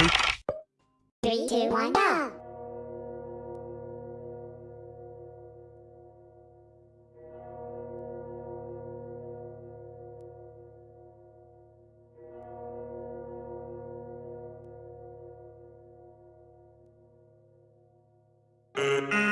please. Three, two, one, go. Mm-hmm.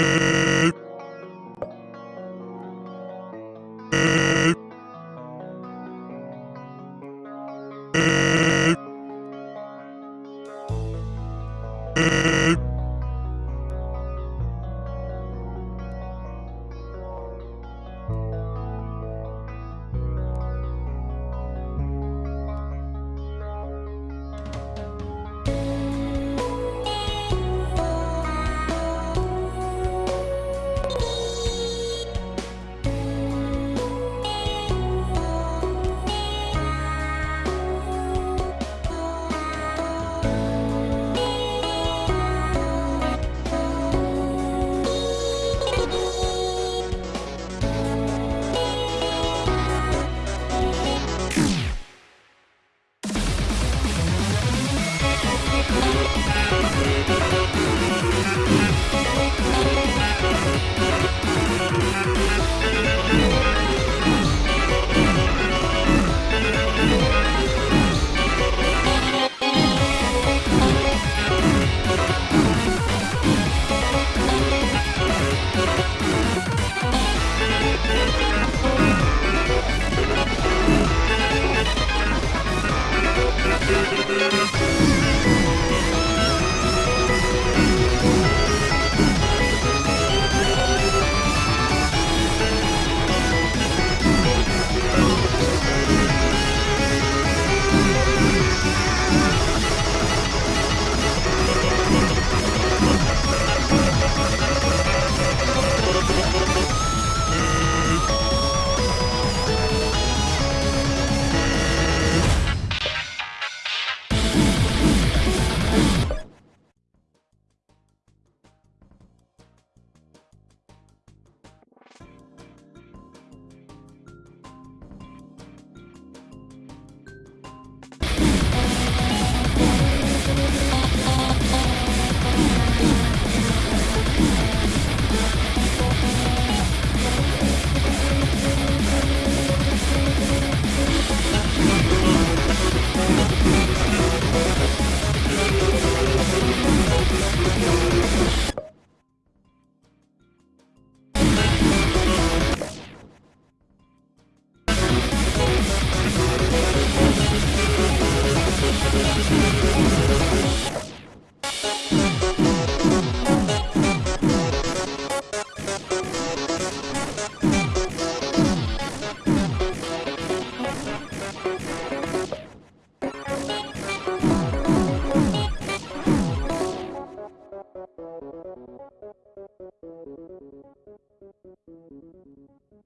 Beep.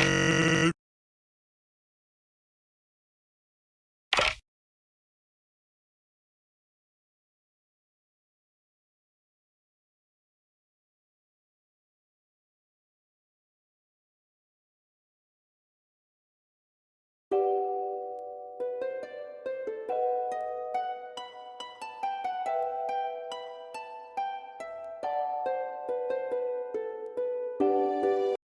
you